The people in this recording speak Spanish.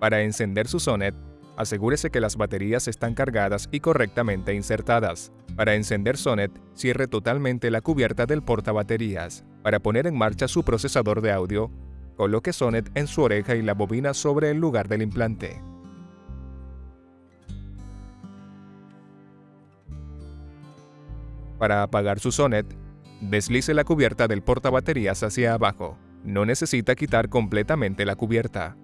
Para encender su Sonet, asegúrese que las baterías están cargadas y correctamente insertadas. Para encender Sonet, cierre totalmente la cubierta del portabaterías. Para poner en marcha su procesador de audio, coloque Sonet en su oreja y la bobina sobre el lugar del implante. Para apagar su Sonet, deslice la cubierta del portabaterías hacia abajo. No necesita quitar completamente la cubierta.